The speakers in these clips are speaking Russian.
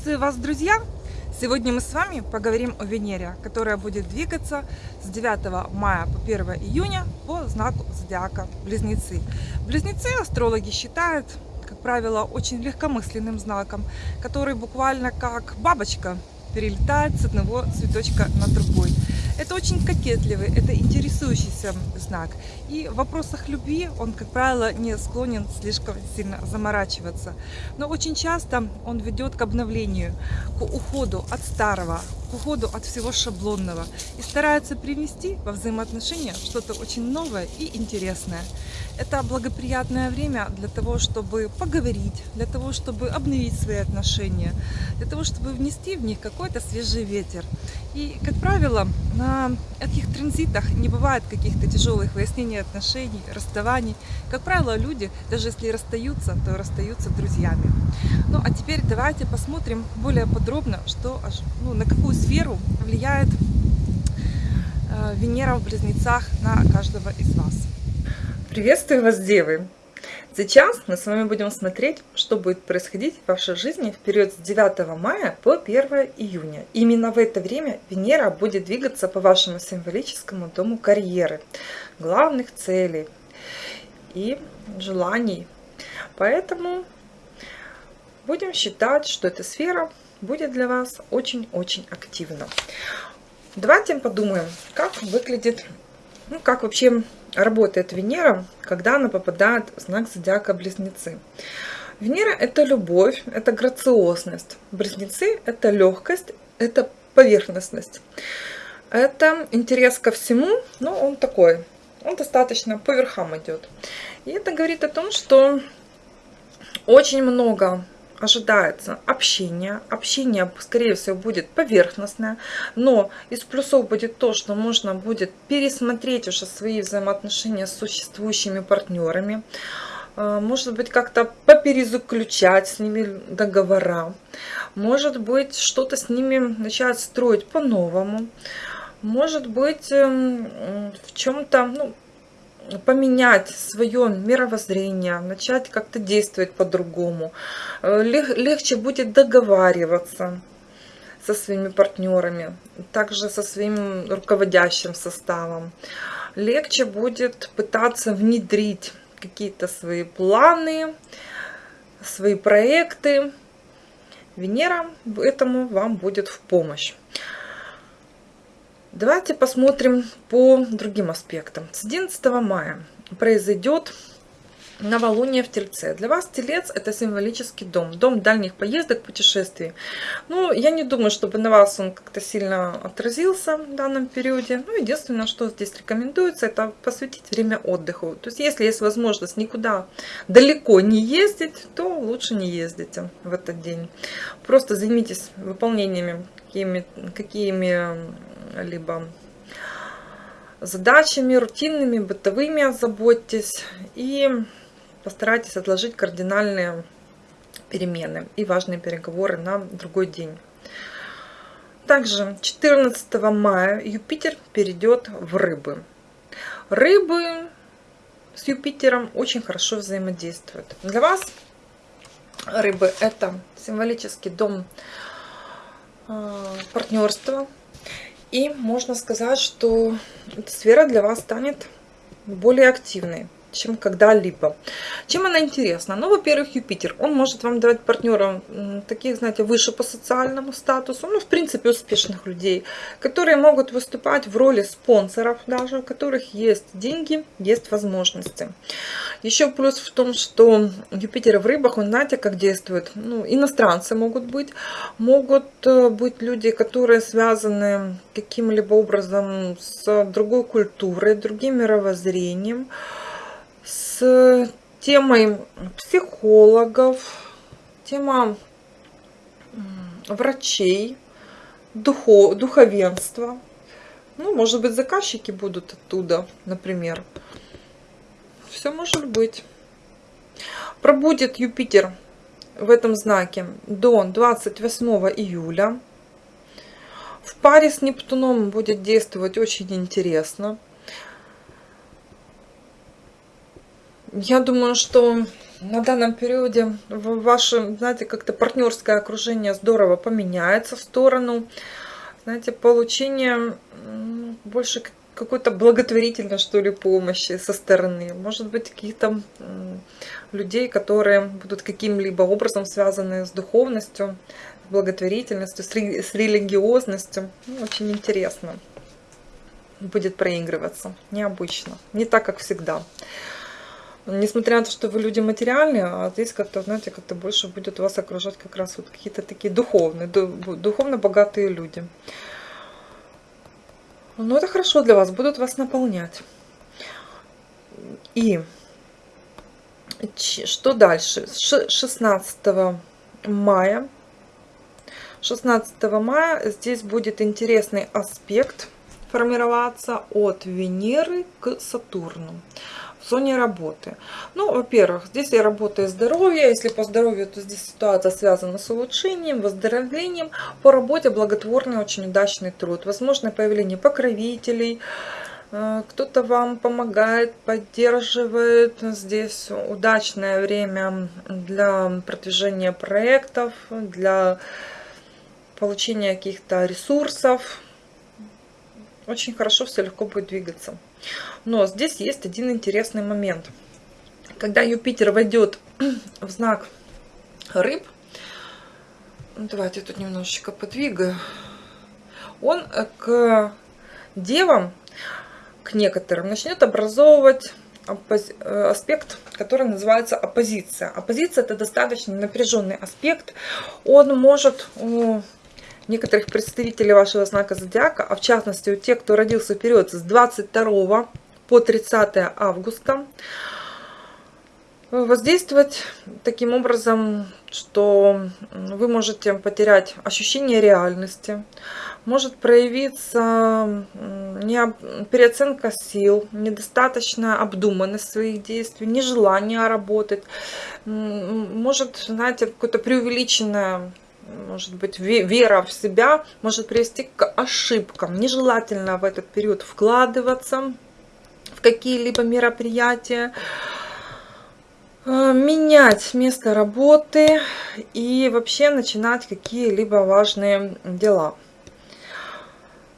Приветствую вас, друзья! Сегодня мы с вами поговорим о Венере, которая будет двигаться с 9 мая по 1 июня по знаку зодиака Близнецы. Близнецы астрологи считают, как правило, очень легкомысленным знаком, который буквально как бабочка перелетает с одного цветочка на другой. Это очень кокетливый, это интересующийся знак. И в вопросах любви он, как правило, не склонен слишком сильно заморачиваться. Но очень часто он ведет к обновлению, к уходу от старого, к уходу от всего шаблонного и старается привнести во взаимоотношения что-то очень новое и интересное. Это благоприятное время для того, чтобы поговорить, для того, чтобы обновить свои отношения, для того, чтобы внести в них какой-то свежий ветер. И, как правило, на этих транзитах не бывает каких-то тяжелых выяснений отношений, расставаний. Как правило, люди, даже если расстаются, то расстаются друзьями. Ну, а теперь давайте посмотрим более подробно, что, ну, на какую сферу влияет э, Венера в Близнецах на каждого из вас. Приветствую вас, девы! Сейчас мы с вами будем смотреть, что будет происходить в вашей жизни в период с 9 мая по 1 июня. Именно в это время Венера будет двигаться по вашему символическому дому карьеры, главных целей и желаний. Поэтому будем считать, что эта сфера будет для вас очень-очень активна. Давайте подумаем, как выглядит, ну, как вообще работает Венера, когда она попадает в знак зодиака Близнецы. Венера – это любовь, это грациозность. Близнецы – это легкость, это поверхностность. Это интерес ко всему, но он такой, он достаточно по верхам идет. И это говорит о том, что очень много ожидается общение. Общение, скорее всего, будет поверхностное, но из плюсов будет то, что можно будет пересмотреть уже свои взаимоотношения с существующими партнерами, а, может быть, как-то поперезаключать с ними договора, может быть, что-то с ними начать строить по-новому, может быть, эм, в чем-то, ну, поменять свое мировоззрение, начать как-то действовать по-другому. Э, легче будет договариваться со своими партнерами, также со своим руководящим составом. Легче будет пытаться внедрить какие-то свои планы, свои проекты. Венера этому вам будет в помощь. Давайте посмотрим по другим аспектам. С 11 мая произойдет новолуние в Тельце. Для вас Телец это символический дом, дом дальних поездок, путешествий. Ну, я не думаю, чтобы на вас он как-то сильно отразился в данном периоде. Ну, единственное, что здесь рекомендуется, это посвятить время отдыху. То есть, если есть возможность никуда далеко не ездить, то лучше не ездите в этот день. Просто займитесь выполнениями какими-либо какими либо задачами рутинными, бытовыми озаботьтесь и постарайтесь отложить кардинальные перемены и важные переговоры на другой день. Также 14 мая Юпитер перейдет в рыбы. Рыбы с Юпитером очень хорошо взаимодействуют. Для вас рыбы это символический дом э, партнерства, и можно сказать, что эта сфера для вас станет более активной чем когда-либо. Чем она интересна? Ну, во-первых, Юпитер. Он может вам давать партнерам таких, знаете, выше по социальному статусу, ну, в принципе, успешных людей, которые могут выступать в роли спонсоров даже, у которых есть деньги, есть возможности. Еще плюс в том, что Юпитер в рыбах, он, знаете, как действует? Ну, иностранцы могут быть, могут э, быть люди, которые связаны каким-либо образом с другой культурой, другим мировоззрением, с темой психологов, тема врачей, духов, духовенства. Ну, может быть, заказчики будут оттуда, например. Все может быть. Пробудет Юпитер в этом знаке до 28 июля. В паре с Нептуном будет действовать очень интересно. Я думаю, что на данном периоде ваше, знаете, как-то партнерское окружение здорово поменяется в сторону, знаете, получения больше какой-то благотворительной, что ли, помощи со стороны. Может быть, каких-то людей, которые будут каким-либо образом связаны с духовностью, с благотворительностью, с, ре с религиозностью. Ну, очень интересно будет проигрываться. Необычно. Не так, как всегда. Несмотря на то, что вы люди материальные, а здесь как-то, знаете, как-то больше будет вас окружать как раз вот какие-то такие духовные, духовно богатые люди. Ну, это хорошо для вас, будут вас наполнять. И что дальше? 16 мая. 16 мая здесь будет интересный аспект формироваться от Венеры к Сатурну зоне работы. Ну, во-первых, здесь я работаю здоровье. Если по здоровью, то здесь ситуация связана с улучшением, выздоровлением. По работе благотворный, очень удачный труд. Возможно, появление покровителей. Э, кто-то вам помогает, поддерживает. Здесь удачное время для продвижения проектов, для получения каких-то ресурсов. Очень хорошо все легко будет двигаться. Но здесь есть один интересный момент. Когда Юпитер войдет в знак рыб, ну, давайте тут немножечко подвигаю, он к девам, к некоторым, начнет образовывать э, аспект, который называется оппозиция. Оппозиция это достаточно напряженный аспект. Он может у некоторых представителей вашего знака зодиака, а в частности у тех, кто родился в период с 22 по 30 августа, воздействовать таким образом, что вы можете потерять ощущение реальности, может проявиться переоценка сил, недостаточная обдуманность своих действий, нежелание работать, может, знаете, какое-то преувеличенное может быть, вера в себя может привести к ошибкам. Нежелательно в этот период вкладываться в какие-либо мероприятия, э, менять место работы и вообще начинать какие-либо важные дела.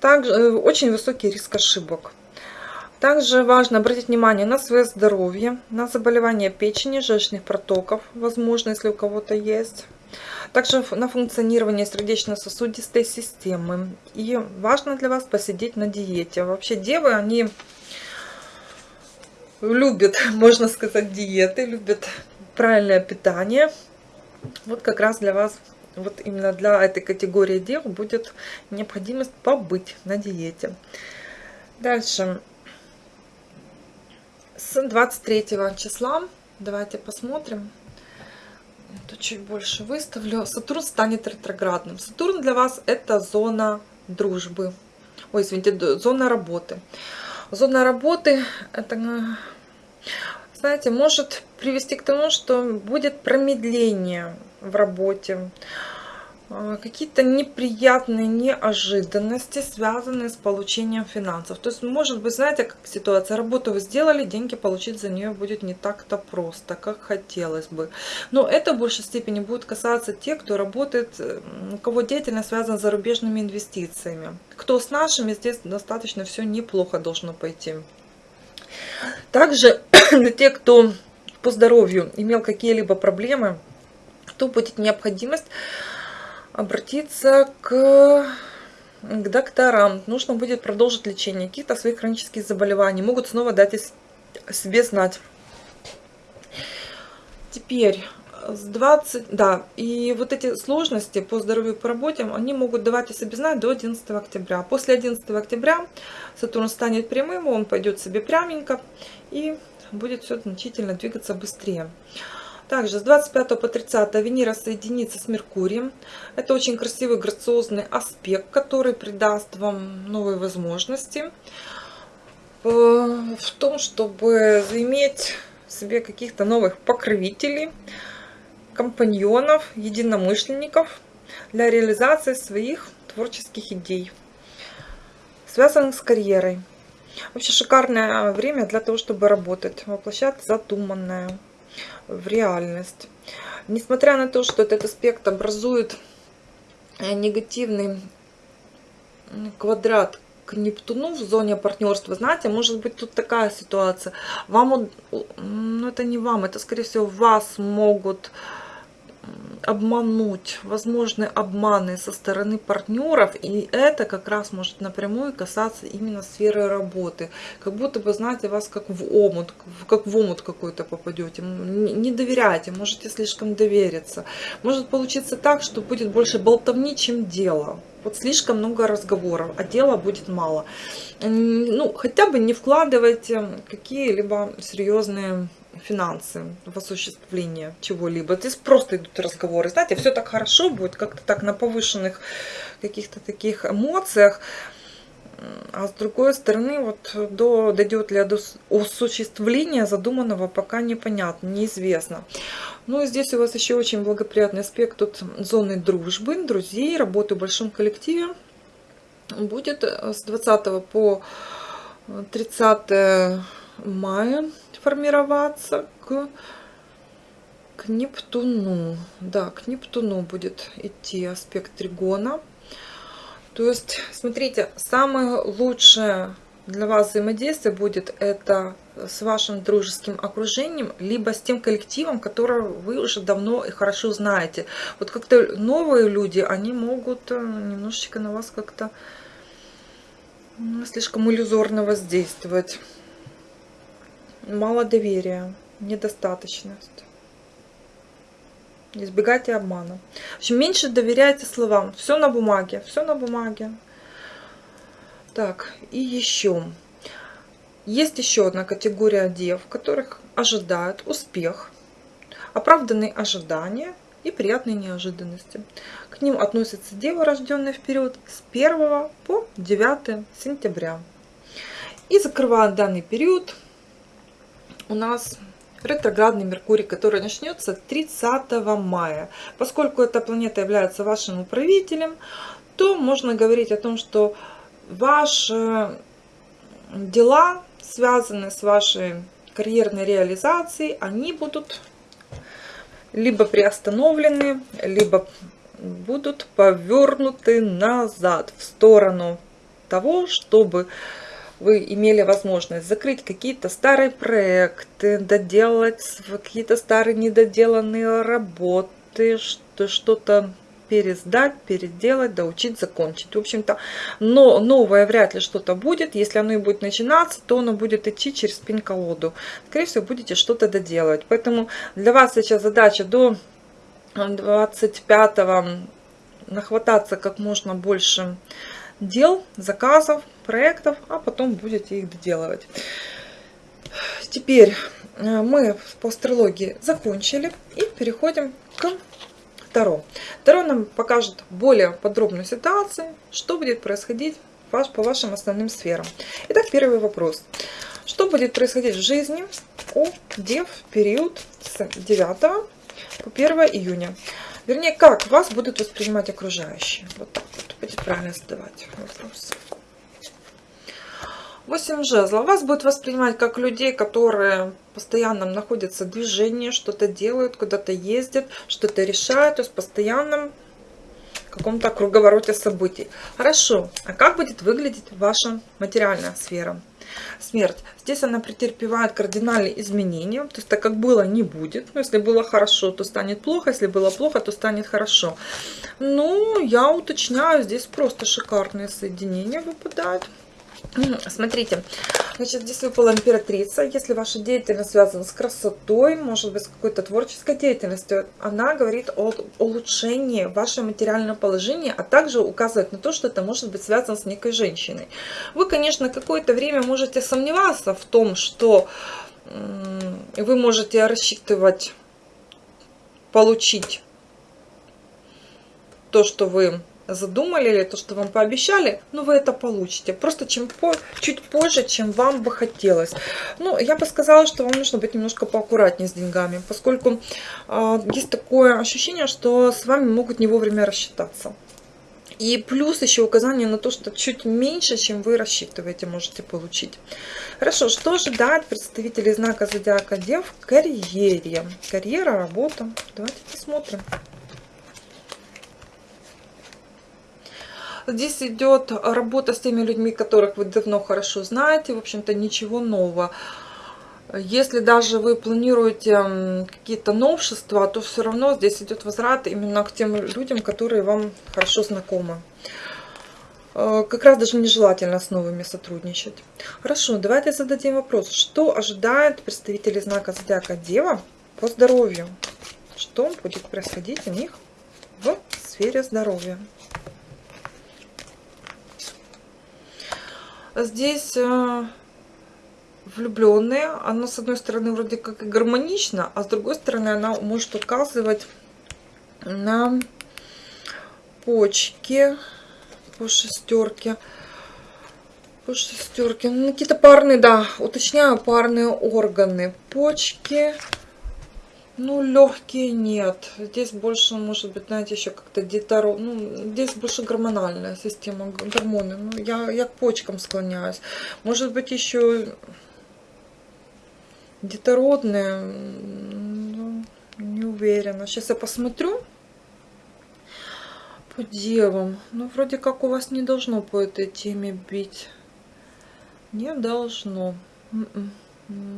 Также э, очень высокий риск ошибок. Также важно обратить внимание на свое здоровье, на заболевания печени, желчных протоков, возможно, если у кого-то есть также на функционирование сердечно-сосудистой системы. И важно для вас посидеть на диете. Вообще девы, они любят, можно сказать, диеты, любят правильное питание. Вот как раз для вас, вот именно для этой категории дев будет необходимость побыть на диете. Дальше. С 23 числа давайте посмотрим Тут чуть больше выставлю. Сатурн станет ретроградным. Сатурн для вас это зона дружбы. Ой, извините, зона работы. Зона работы это, знаете, может привести к тому, что будет промедление в работе. А, какие-то неприятные неожиданности, связанные с получением финансов. То есть, может быть, знаете, как ситуация, работу вы сделали, деньги получить за нее будет не так-то просто, как хотелось бы. Но это в большей степени будет касаться тех, кто работает, у кого деятельность связана с зарубежными инвестициями. Кто с нашими, здесь достаточно все неплохо должно пойти. Также для тех, кто по здоровью имел какие-либо проблемы, то будет необходимость обратиться к, к докторам. Нужно будет продолжить лечение каких-то своих хронических заболеваний. Могут снова дать себе знать. Теперь с 20, да, и вот эти сложности по здоровью по работе, они могут давать о себе знать до 11 октября. После 11 октября Сатурн станет прямым, он пойдет себе пряменько и будет все значительно двигаться быстрее. Также с 25 по 30 Венера соединится с Меркурием. Это очень красивый, грациозный аспект, который придаст вам новые возможности э, в том, чтобы заиметь себе каких-то новых покровителей, компаньонов, единомышленников для реализации своих творческих идей, связанных с карьерой. Вообще шикарное время для того, чтобы работать, воплощать задуманное. В реальность. Несмотря на то, что этот аспект образует э, негативный квадрат к Нептуну в зоне партнерства, знаете, может быть тут такая ситуация. Вам, ну это не вам, это скорее всего вас могут обмануть, возможны обманы со стороны партнеров, и это как раз может напрямую касаться именно сферы работы. Как будто бы, знаете, вас как в омут, как в омут какой-то попадете. Не доверяйте, можете слишком довериться. Может получиться так, что будет больше болтовни, чем дело. Вот слишком много разговоров, а дела будет мало. Ну, хотя бы не вкладывайте какие-либо серьезные финансы в осуществление чего-либо. Здесь просто идут разговоры. Знаете, все так хорошо будет, как-то так на повышенных каких-то таких эмоциях. А с другой стороны, вот до, дойдет ли до осуществления задуманного, пока непонятно, неизвестно. Ну и здесь у вас еще очень благоприятный аспект тут зоны дружбы, друзей, работы в большом коллективе. Будет с 20 по 30 мая формироваться к, к Нептуну. Да, к Нептуну будет идти аспект тригона. То есть, смотрите, самое лучшее для вас взаимодействие будет это с вашим дружеским окружением, либо с тем коллективом, которого вы уже давно и хорошо знаете. Вот как-то новые люди, они могут э, немножечко на вас как-то ну, слишком иллюзорно воздействовать мало доверия, недостаточность. Избегайте обмана. В общем, меньше доверяйте словам. Все на бумаге, все на бумаге. Так, и еще. Есть еще одна категория дев, которых ожидают успех, оправданные ожидания и приятные неожиданности. К ним относятся девы, рожденные в период с 1 по 9 сентября. И закрывая данный период, у нас ретроградный Меркурий, который начнется 30 мая. Поскольку эта планета является вашим управителем, то можно говорить о том, что ваши дела, связанные с вашей карьерной реализацией, они будут либо приостановлены, либо будут повернуты назад в сторону того, чтобы вы имели возможность закрыть какие-то старые проекты, доделать какие-то старые недоделанные работы, что-то пересдать, переделать, доучить, закончить. В общем-то, но новое вряд ли что-то будет. Если оно и будет начинаться, то оно будет идти через пень-колоду. Скорее всего, будете что-то доделывать. Поэтому для вас сейчас задача до 25 нахвататься как можно больше дел, заказов, проектов, а потом будете их доделывать. Теперь э, мы по астрологии закончили и переходим к Таро. Таро нам покажет более подробную ситуацию, что будет происходить по вашим основным сферам. Итак, первый вопрос. Что будет происходить в жизни у Дев в период с 9 по 1 июня? Вернее, как вас будут воспринимать окружающие? Вот так вот будет правильно задавать вопрос. 8 жезлов. Вас будет воспринимать как людей, которые постоянно находятся в движении, что-то делают, куда-то ездят, что-то решают, то есть постоянном каком-то круговороте событий. Хорошо, а как будет выглядеть ваша материальная сфера? Смерть. Здесь она претерпевает кардинальные изменения, то есть так как было, не будет. Но если было хорошо, то станет плохо, если было плохо, то станет хорошо. Ну, я уточняю, здесь просто шикарные соединения выпадают. Смотрите, значит, здесь выпала императрица. Если ваша деятельность связана с красотой, может быть, с какой-то творческой деятельностью, она говорит о улучшении вашего материального положения, а также указывает на то, что это может быть связано с некой женщиной. Вы, конечно, какое-то время можете сомневаться в том, что вы можете рассчитывать получить то, что вы задумали или то, что вам пообещали, ну, вы это получите. Просто чем по, чуть позже, чем вам бы хотелось. Ну, я бы сказала, что вам нужно быть немножко поаккуратнее с деньгами, поскольку э, есть такое ощущение, что с вами могут не вовремя рассчитаться. И плюс еще указание на то, что чуть меньше, чем вы рассчитываете, можете получить. Хорошо, что ожидает представителей знака Зодиака Дев в карьере? Карьера, работа. Давайте посмотрим. Здесь идет работа с теми людьми, которых вы давно хорошо знаете. В общем-то, ничего нового. Если даже вы планируете какие-то новшества, то все равно здесь идет возврат именно к тем людям, которые вам хорошо знакомы. Э, как раз даже нежелательно с новыми сотрудничать. Хорошо, давайте зададим вопрос. Что ожидает представители знака Зодиака Дева по здоровью? Что будет происходить у них в сфере здоровья? Здесь э, влюбленные, она с одной стороны вроде как и гармонична, а с другой стороны она может указывать на почки по шестерке. По шестерке. Ну, какие-то парные, да, уточняю, парные органы. Почки. Ну, легкие нет. Здесь больше, может быть, знаете, еще как-то деторо... Ну, здесь больше гормональная система, гормоны. Ну, я, я к почкам склоняюсь. Может быть, еще детородные. Ну, не уверена. Сейчас я посмотрю по девам. Ну, вроде как у вас не должно по этой теме бить. Не должно. М-м.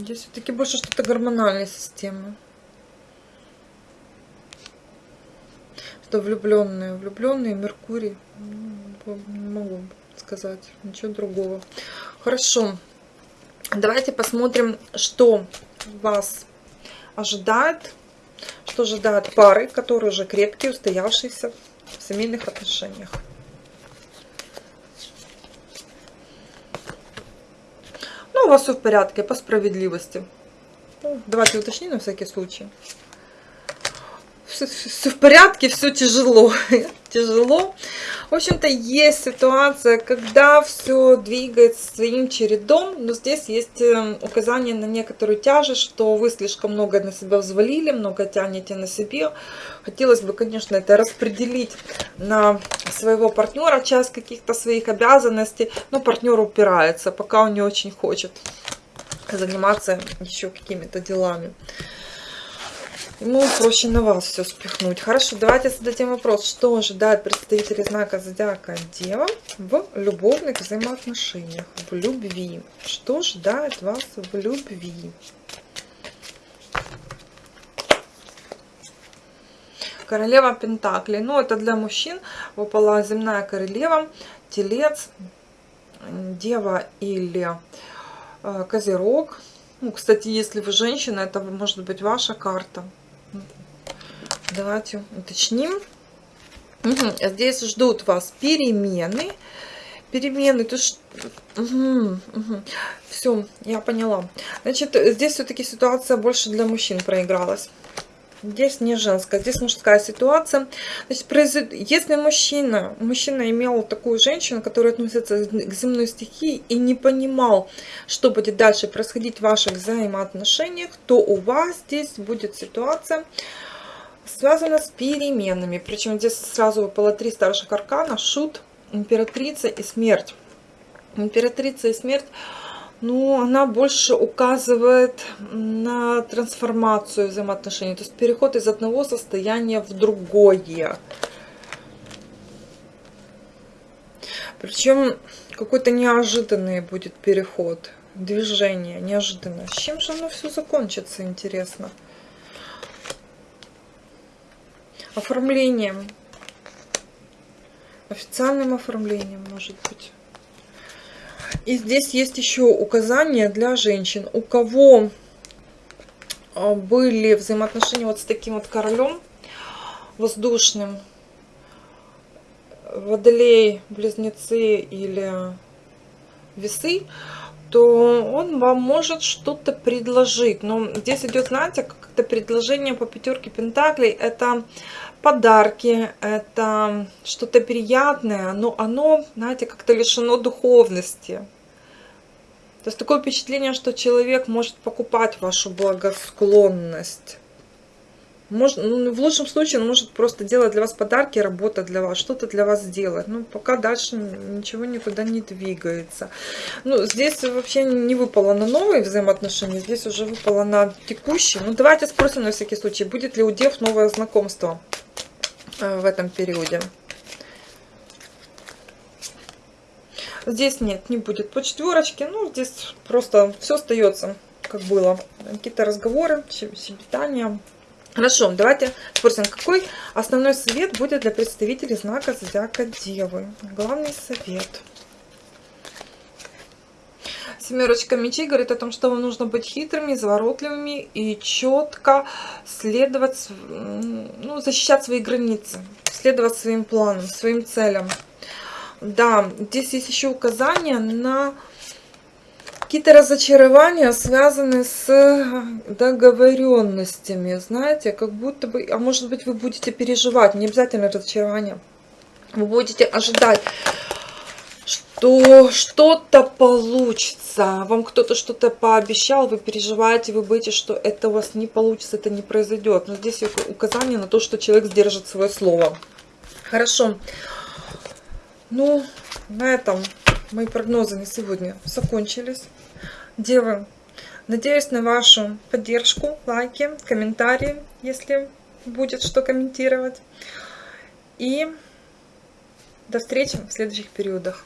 Здесь все-таки больше что-то гормональная система. Что влюбленные, влюбленные, Меркурий, ну, не могу сказать ничего другого. Хорошо, давайте посмотрим, что вас ожидает, что ожидает пары, которые уже крепкие, устоявшиеся в семейных отношениях. Ну, у вас все в порядке, по справедливости. Ну, давайте уточним на всякий случай все, в порядке, все тяжело. тяжело. В общем-то, есть ситуация, когда все двигается своим чередом, но здесь есть эм, указание на некоторую тяжесть, что вы слишком много на себя взвалили, много тянете на себе. Хотелось бы, конечно, это распределить на своего партнера, часть каких-то своих обязанностей, но партнер упирается, пока он не очень хочет заниматься еще какими-то делами. Ему проще на вас все спихнуть. Хорошо, давайте зададим вопрос. Что ожидает представители знака Зодиака Дева в любовных взаимоотношениях, в любви? Что ожидает вас в любви? Королева Пентаклей. Ну, это для мужчин выпала земная королева, телец, дева или э, козерог. Ну, кстати, если вы женщина, это может быть ваша карта. Давайте уточним. Угу. Здесь ждут вас перемены. Перемены, то есть... Угу, угу. Все, я поняла. Значит, здесь все-таки ситуация больше для мужчин проигралась. Здесь не женская, здесь мужская ситуация. Значит, произойд... если мужчина, мужчина имел такую женщину, которая относится к земной стихии и не понимал, что будет дальше происходить в ваших взаимоотношениях, то у вас здесь будет ситуация, связана с переменами. Причем здесь сразу выпало три старших аркана, шут, императрица и смерть. Императрица и смерть ну, она больше указывает на трансформацию взаимоотношений, то есть переход из одного состояния в другое. Причем какой-то неожиданный будет переход, движение неожиданно. С чем же оно все закончится, интересно? Оформлением. Официальным оформлением, может быть. И здесь есть еще указания для женщин. У кого а, были взаимоотношения вот с таким вот королем воздушным, водолей, близнецы или весы, то он вам может что-то предложить. Но здесь идет, знаете, как-то предложение по пятерке пентаклей. Это подарки, это что-то приятное, но оно, знаете, как-то лишено духовности. То есть такое впечатление, что человек может покупать вашу благосклонность. Может, ну, в лучшем случае он может просто делать для вас подарки, работа для вас, что-то для вас делать. Ну, пока дальше ничего никуда не двигается. Ну, здесь вообще не выпало на новые взаимоотношения, здесь уже выпало на текущие. Ну, давайте спросим на всякий случай, будет ли у дев новое знакомство э, в этом периоде. Здесь нет, не будет по четверочке. Ну, здесь просто все остается, как было. Какие-то разговоры, щебетания. Хорошо, давайте спросим, какой основной совет будет для представителей знака Зодиака Девы? Главный совет. Семерочка мечей говорит о том, что вам нужно быть хитрыми, изворотливыми и четко следовать, ну, защищать свои границы, следовать своим планам, своим целям. Да, здесь есть еще указания на какие-то разочарования, связанные с договоренностями, знаете, как будто бы, а может быть вы будете переживать, не обязательно разочарование, вы будете ожидать, что что-то получится, вам кто-то что-то пообещал, вы переживаете, вы боитесь, что это у вас не получится, это не произойдет, но здесь указание на то, что человек сдержит свое слово. Хорошо. Ну, на этом мои прогнозы на сегодня закончились. Девы, надеюсь на вашу поддержку, лайки, комментарии, если будет что комментировать. И до встречи в следующих периодах.